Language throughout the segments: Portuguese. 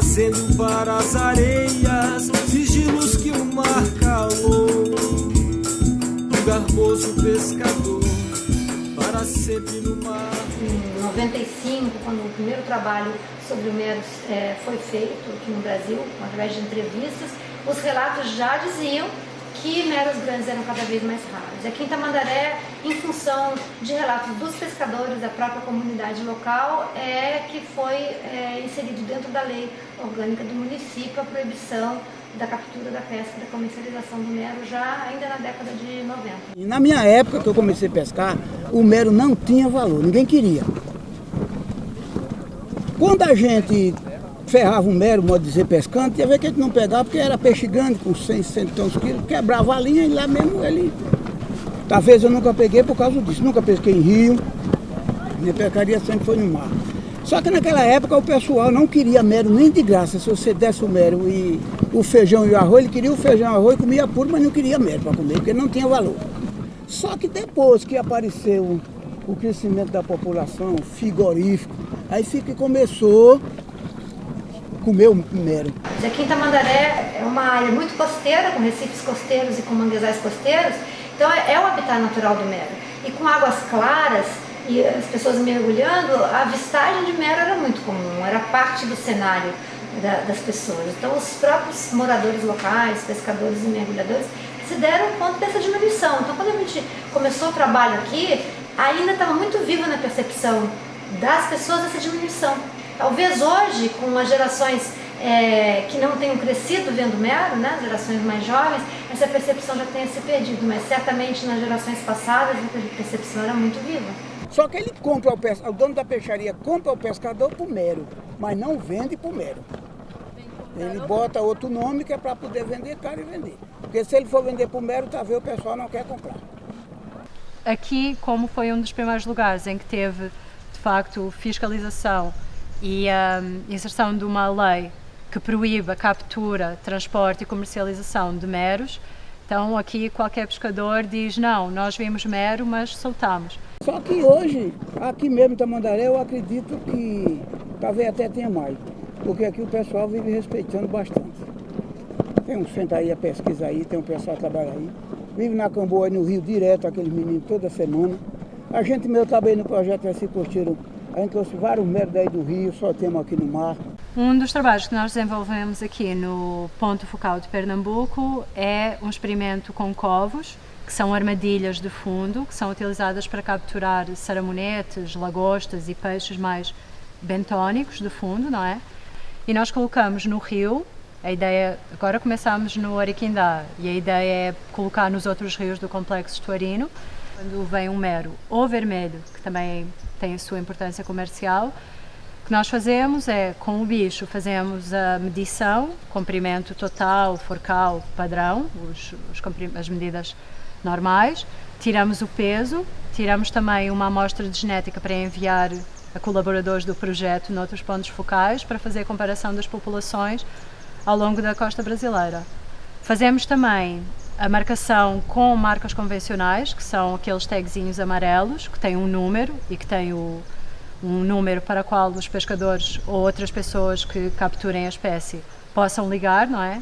trazendo para as areias sigilos que o mar calou. Um garboso pescador para sempre no mar. Em 95, quando o primeiro trabalho sobre o Mero é, foi feito aqui no Brasil, através de entrevistas, os relatos já diziam que meros grandes eram cada vez mais raros. Aqui em Tamandaré, em função de relatos dos pescadores da própria comunidade local, é que foi é, inserido dentro da lei orgânica do município a proibição da captura da pesca, da comercialização do mero, já ainda na década de 90. E na minha época que eu comecei a pescar, o mero não tinha valor, ninguém queria. Quando a gente ferrava um mero, modo de dizer, pescando, tinha ver que a gente não pegava, porque era peixe grande, com 100, 100 quilos, quebrava a linha e lá mesmo ele... Talvez eu nunca peguei por causa disso, nunca pesquei em rio, minha pescaria sempre foi no mar. Só que naquela época o pessoal não queria mero nem de graça, se você desse o mero e o feijão e o arroz, ele queria o feijão e o arroz comia puro, mas não queria mero para comer, porque não tinha valor. Só que depois que apareceu o crescimento da população, frigorífico, aí fica, começou comer o mero. Aqui em Tamandaré é uma área muito costeira, com recifes costeiros e com manguezais costeiros, então é, é o habitat natural do mero. E com águas claras e as pessoas mergulhando, a avistagem de mero era muito comum, era parte do cenário da, das pessoas. Então os próprios moradores locais, pescadores e mergulhadores, se deram conta dessa diminuição. Então quando a gente começou o trabalho aqui, ainda estava muito viva na percepção das pessoas essa diminuição. Talvez hoje, com as gerações é, que não tenham crescido vendo mero, né, gerações mais jovens, essa percepção já tenha se perdido, mas certamente nas gerações passadas a percepção era muito viva. Só que ele compra o, pescador, o dono da peixaria compra o pescador por mero, mas não vende por mero. Ele bota outro nome que é para poder vender caro e vender. Porque se ele for vender por mero, talvez o pessoal não quer comprar. Aqui, como foi um dos primeiros lugares em que teve, facto, fiscalização e a um, inserção de uma lei que proíbe a captura, transporte e comercialização de meros. Então aqui qualquer pescador diz, não, nós vimos mero, mas soltamos. Só que hoje, aqui mesmo em Tamandaré, eu acredito que talvez até tenha mais, porque aqui o pessoal vive respeitando bastante. Tem um centro aí, a pesquisa aí, tem um pessoal que trabalha aí. Vive na Camboa, no Rio, direto, aqueles meninos, toda semana. A gente mesmo trabalha no projeto Assim Costeiro a gente trouxe vários metros daí do rio, só temos aqui no mar. Um dos trabalhos que nós desenvolvemos aqui no ponto focal de Pernambuco é um experimento com covos, que são armadilhas de fundo, que são utilizadas para capturar saramonetes, lagostas e peixes mais bentónicos de fundo, não é? E nós colocamos no rio, a ideia, agora começamos no Ariquindá, e a ideia é colocar nos outros rios do complexo estuarino, quando vem um mero ou vermelho, que também tem a sua importância comercial, o que nós fazemos é, com o bicho, fazemos a medição, comprimento total, forcal, padrão, os, os as medidas normais, tiramos o peso, tiramos também uma amostra de genética para enviar a colaboradores do projeto noutros pontos focais para fazer a comparação das populações ao longo da costa brasileira. Fazemos também a marcação com marcas convencionais, que são aqueles tagzinhos amarelos, que têm um número e que têm o, um número para o qual os pescadores ou outras pessoas que capturem a espécie possam ligar, não é?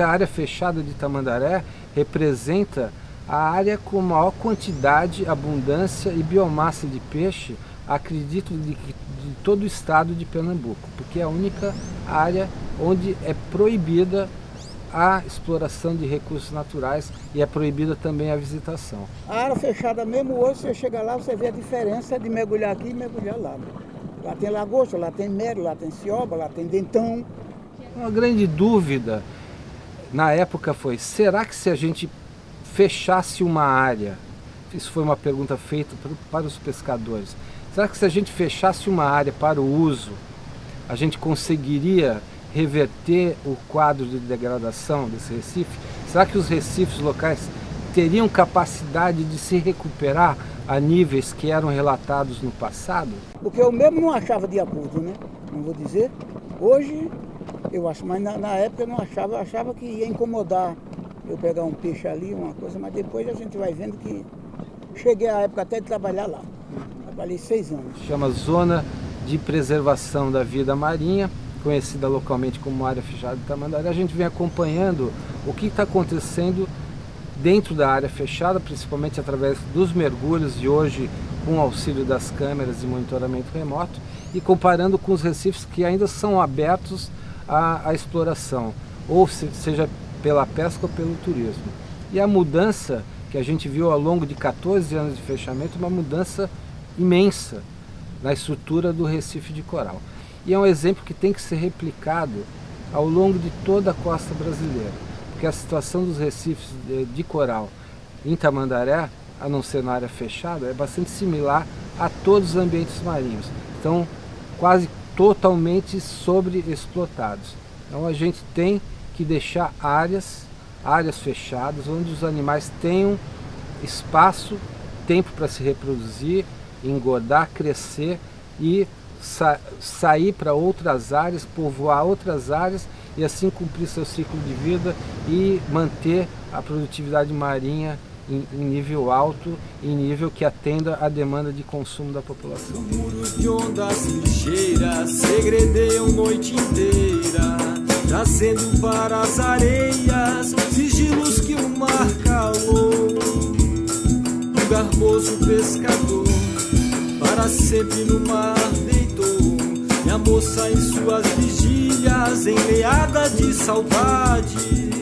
A área fechada de Tamandaré representa a área com maior quantidade, abundância e biomassa de peixe, acredito, de, de todo o estado de Pernambuco, porque é a única área onde é proibida a exploração de recursos naturais e é proibida também a visitação. A área fechada mesmo hoje, você chega lá, você vê a diferença de mergulhar aqui e mergulhar lá. Lá tem lagosta, lá tem mero, lá tem cioba, lá tem dentão. Uma grande dúvida na época foi, será que se a gente fechasse uma área, isso foi uma pergunta feita para os pescadores, será que se a gente fechasse uma área para o uso, a gente conseguiria reverter o quadro de degradação desse recife? Será que os recifes locais teriam capacidade de se recuperar a níveis que eram relatados no passado? Porque eu mesmo não achava de acordo, né? Não vou dizer. Hoje eu acho, mas na, na época eu não achava, eu achava que ia incomodar eu pegar um peixe ali, uma coisa, mas depois a gente vai vendo que cheguei à época até de trabalhar lá. Trabalhei seis anos. Chama Zona de Preservação da Vida Marinha, conhecida localmente como Área Fechada de Tamandaré. A gente vem acompanhando o que está acontecendo dentro da área fechada, principalmente através dos mergulhos e hoje com auxílio das câmeras e monitoramento remoto e comparando com os recifes que ainda são abertos à exploração, ou se, seja pela pesca ou pelo turismo. E a mudança que a gente viu ao longo de 14 anos de fechamento, uma mudança imensa na estrutura do Recife de Coral. E é um exemplo que tem que ser replicado ao longo de toda a costa brasileira, porque a situação dos recifes de coral em Tamandaré, a não ser na área fechada, é bastante similar a todos os ambientes marinhos. Estão quase totalmente sobreexplotados. Então a gente tem que deixar áreas, áreas fechadas, onde os animais tenham espaço, tempo para se reproduzir, engordar, crescer e sa sair para outras áreas, povoar outras áreas e assim cumprir seu ciclo de vida e manter a produtividade marinha em, em nível alto, em nível que atenda à demanda de consumo da população. Muros de ondas ligeiras segredeiam noite inteira, trazendo para as areias sigilos que o mar calou. Um garboso pescador para sempre no mar deitou. E a moça em suas vigílias, enleada de saudade